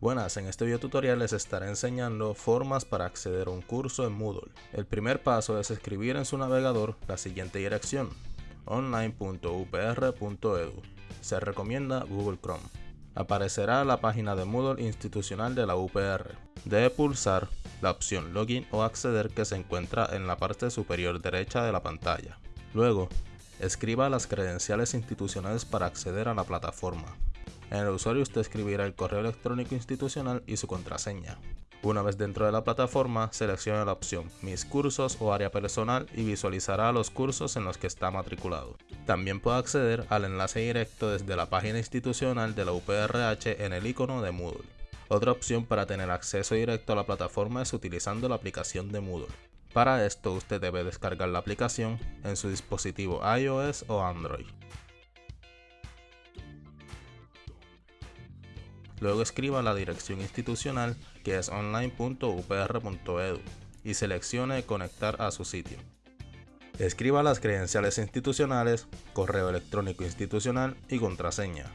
Buenas, en este video tutorial les estaré enseñando formas para acceder a un curso en Moodle. El primer paso es escribir en su navegador la siguiente dirección, online.upr.edu. Se recomienda Google Chrome. Aparecerá la página de Moodle institucional de la UPR. Debe pulsar la opción Login o Acceder que se encuentra en la parte superior derecha de la pantalla. Luego, escriba las credenciales institucionales para acceder a la plataforma. El usuario usted escribirá el correo electrónico institucional y su contraseña. Una vez dentro de la plataforma, seleccione la opción Mis cursos o área personal y visualizará los cursos en los que está matriculado. También puede acceder al enlace directo desde la página institucional de la UPRH en el icono de Moodle. Otra opción para tener acceso directo a la plataforma es utilizando la aplicación de Moodle. Para esto usted debe descargar la aplicación en su dispositivo iOS o Android. Luego escriba la dirección institucional que es online.upr.edu y seleccione conectar a su sitio. Escriba las credenciales institucionales, correo electrónico institucional y contraseña.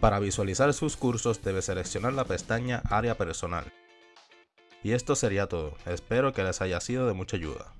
Para visualizar sus cursos debe seleccionar la pestaña Área Personal. Y esto sería todo, espero que les haya sido de mucha ayuda.